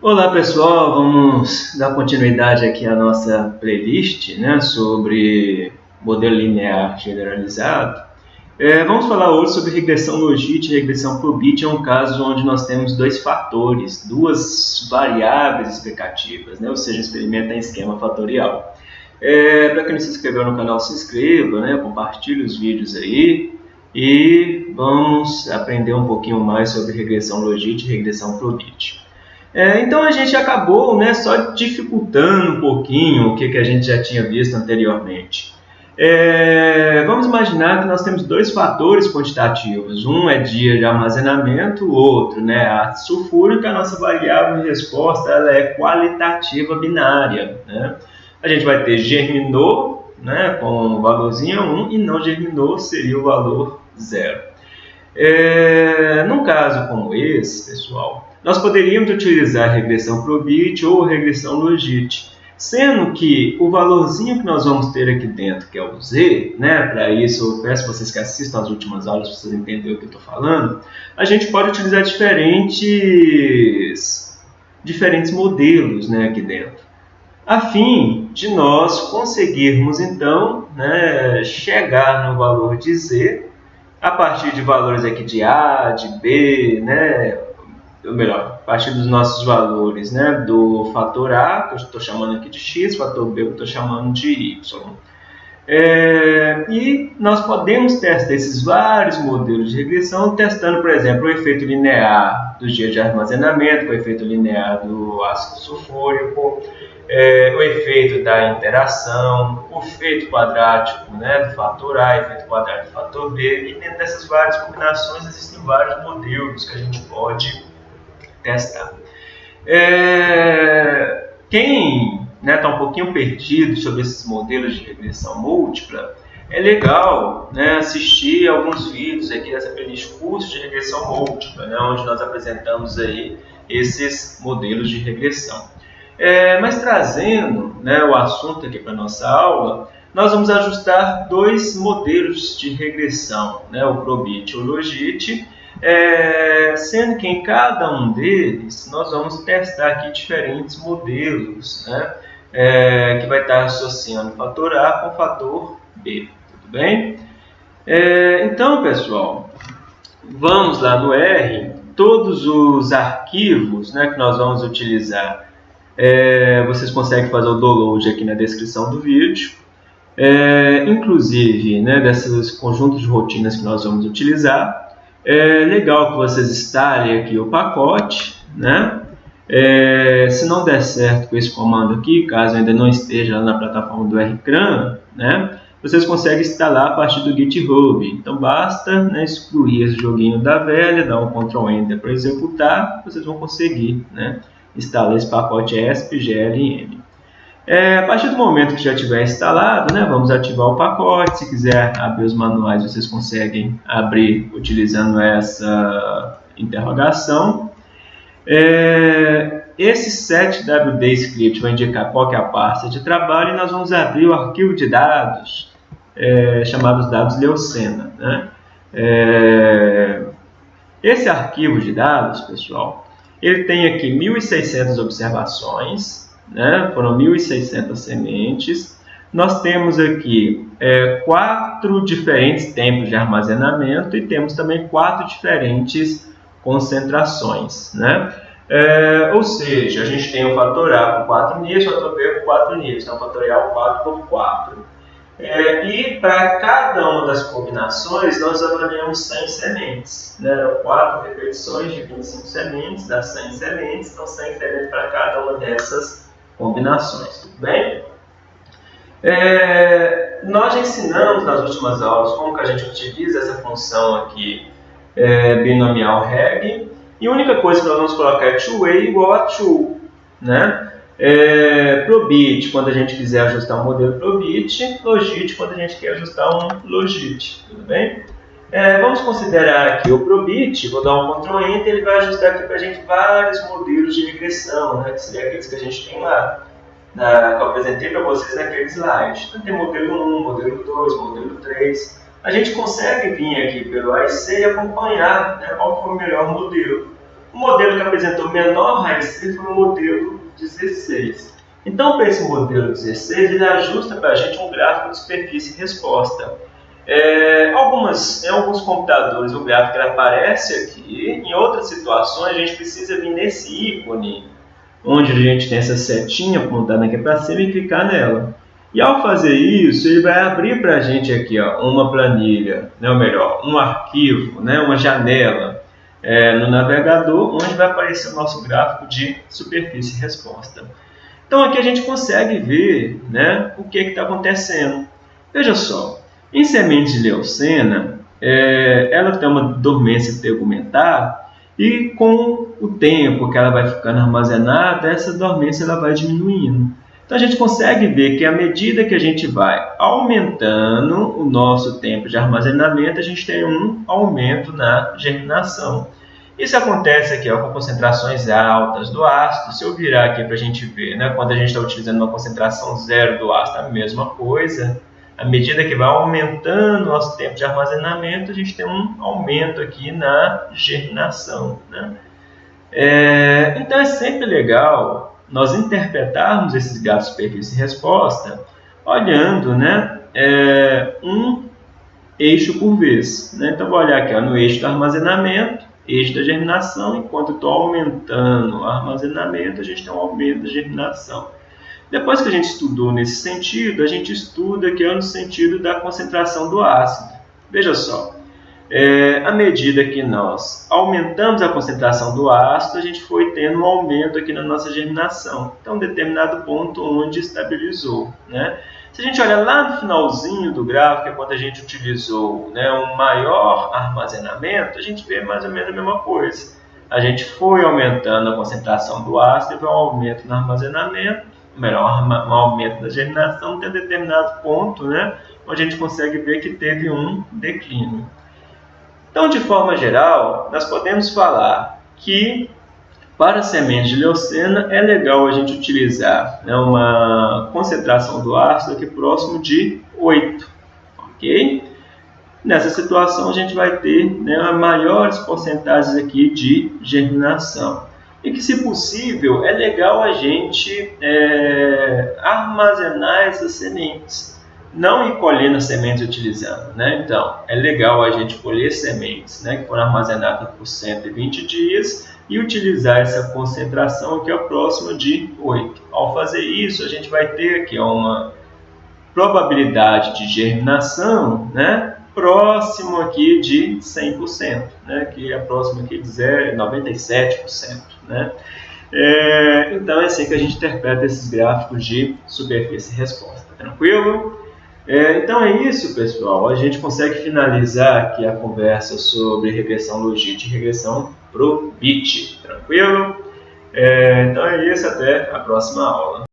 Olá pessoal, vamos dar continuidade aqui à nossa playlist né, sobre modelo linear generalizado. É, vamos falar hoje sobre regressão logit e regressão probit, é um caso onde nós temos dois fatores, duas variáveis explicativas, né, ou seja, experimenta em esquema fatorial. É, Para quem não se inscreveu no canal, se inscreva, né, compartilhe os vídeos aí e vamos aprender um pouquinho mais sobre regressão logit e regressão probit. É, então a gente acabou né, só dificultando um pouquinho o que, que a gente já tinha visto anteriormente. É, vamos imaginar que nós temos dois fatores quantitativos. Um é dia de armazenamento, o outro, né, a sulfúrica, a nossa variável de resposta ela é qualitativa binária. Né? A gente vai ter germinou né, com o valorzinho 1 e não germinou seria o valor 0. É, num caso como esse, pessoal, nós poderíamos utilizar regressão Probit ou regressão Logit, sendo que o valorzinho que nós vamos ter aqui dentro, que é o Z, né, para isso eu peço vocês que assistam as últimas aulas para vocês entenderem o que eu estou falando, a gente pode utilizar diferentes, diferentes modelos né, aqui dentro, a fim de nós conseguirmos então né, chegar no valor de Z a partir de valores aqui de A, de B, né, ou melhor, a partir dos nossos valores né, do fator A, que eu estou chamando aqui de x, fator B, que eu estou chamando de y. É, e nós podemos testar esses vários modelos de regressão, testando, por exemplo, o efeito linear do dia de armazenamento, o efeito linear do ácido sulfúrico, é, o efeito da interação, o efeito quadrático né, do fator A, efeito quadrático do fator B, e dentro dessas várias combinações existem vários modelos que a gente pode testar. É, quem está né, tá um pouquinho perdido sobre esses modelos de regressão múltipla, é legal né, assistir alguns vídeos aqui dessa playlist curso de regressão múltipla, né, onde nós apresentamos aí esses modelos de regressão. É, mas trazendo né, o assunto aqui para a nossa aula, nós vamos ajustar dois modelos de regressão, né, o Probit e o Logit, é, sendo que em cada um deles nós vamos testar aqui diferentes modelos, né? É, que vai estar associando o fator A com o fator B, tudo bem? É, então, pessoal, vamos lá no R, todos os arquivos né, que nós vamos utilizar, é, vocês conseguem fazer o download aqui na descrição do vídeo, é, inclusive né, desses conjuntos de rotinas que nós vamos utilizar, é legal que vocês instalem aqui o pacote, né? É, se não der certo com esse comando aqui, caso ainda não esteja na plataforma do RCRAN, né? Vocês conseguem instalar a partir do GitHub. Então basta né, excluir esse joguinho da velha, dar um Ctrl Enter para executar, vocês vão conseguir né, instalar esse pacote ESP GLM. É, a partir do momento que já tiver instalado, né, vamos ativar o pacote. Se quiser abrir os manuais, vocês conseguem abrir utilizando essa interrogação. É, esse setwd script vai indicar qual é a pasta de trabalho e nós vamos abrir o arquivo de dados é, chamado dados Leucena. Né? É, esse arquivo de dados, pessoal, ele tem aqui 1.600 observações, né? foram 1.600 sementes. Nós temos aqui é, quatro diferentes tempos de armazenamento e temos também quatro diferentes concentrações. Né? É, ou seja, a gente tem o fator A com 4 níveis, o fator B com 4 níveis, então fatorial 4 por 4. É, e para cada uma das combinações, nós avaliamos 100 sementes. Né? 4 repetições de 25 sementes, dá 100 sementes, então 100 sementes para cada uma dessas combinações, tudo bem? É, nós já ensinamos nas últimas aulas como que a gente utiliza essa função aqui é, binomial reg e a única coisa que nós vamos colocar é to-way igual a to, né? É, probit quando a gente quiser ajustar um modelo probit, logit quando a gente quer ajustar um logit, tudo bem? É, vamos considerar aqui o Probit, vou dar um Ctrl Enter, ele vai ajustar aqui para a gente vários modelos de regressão, né, que seriam aqueles que a gente tem lá, na, que eu apresentei para vocês naquele slide. Então, tem modelo 1, modelo 2, modelo 3. A gente consegue vir aqui pelo AIC e acompanhar né, qual foi o melhor modelo. O modelo que apresentou menor raiz foi o modelo 16. Então, para esse modelo 16, ele ajusta para a gente um gráfico de superfície resposta. É, algumas, em alguns computadores o gráfico aparece aqui, em outras situações a gente precisa vir nesse ícone, onde a gente tem essa setinha apontada aqui para cima e clicar nela. E ao fazer isso, ele vai abrir para a gente aqui ó, uma planilha, né, ou melhor, um arquivo, né, uma janela é, no navegador, onde vai aparecer o nosso gráfico de superfície resposta. Então aqui a gente consegue ver né, o que está acontecendo. Veja só, em sementes de leucena, é, ela tem uma dormência tegumentar e com o tempo que ela vai ficando armazenada, essa dormência ela vai diminuindo. Então a gente consegue ver que à medida que a gente vai aumentando o nosso tempo de armazenamento, a gente tem um aumento na germinação. Isso acontece aqui ó, com concentrações altas do ácido. Se eu virar aqui para a gente ver, né, quando a gente está utilizando uma concentração zero do ácido, a mesma coisa. À medida que vai aumentando o nosso tempo de armazenamento, a gente tem um aumento aqui na germinação. Né? É, então é sempre legal nós interpretarmos esses gatos superfície e resposta olhando né, é, um eixo por vez. Né? Então, vou olhar aqui ó, no eixo do armazenamento, eixo da germinação, enquanto estou aumentando o armazenamento, a gente tem um aumento da germinação. Depois que a gente estudou nesse sentido, a gente estuda que é no sentido da concentração do ácido. Veja só, é, à medida que nós aumentamos a concentração do ácido, a gente foi tendo um aumento aqui na nossa germinação. Então, um determinado ponto onde estabilizou. Né? Se a gente olhar lá no finalzinho do gráfico, é quando a gente utilizou né, um maior armazenamento, a gente vê mais ou menos a mesma coisa. A gente foi aumentando a concentração do ácido, teve um aumento no armazenamento, melhor, um aumento da germinação, até determinado ponto, né, onde a gente consegue ver que teve um declínio. Então, de forma geral, nós podemos falar que para sementes de leucena é legal a gente utilizar né, uma concentração do ácido aqui próximo de 8, ok? Nessa situação a gente vai ter né, maiores porcentagens aqui de germinação. E que, se possível, é legal a gente é, armazenar essas sementes não ir colhendo sementes utilizando, né? Então, é legal a gente colher sementes, né, que foram armazenadas por 120 dias e utilizar essa concentração que é próxima de 8. Ao fazer isso, a gente vai ter aqui uma probabilidade de germinação, né, próximo aqui de 100%, né, que é próximo aqui de 97%, né? É, então é assim que a gente interpreta esses gráficos de superfície e resposta. Tranquilo? É, então é isso, pessoal. A gente consegue finalizar aqui a conversa sobre regressão logística e regressão pro bit. Tranquilo? É, então é isso. Até a próxima aula.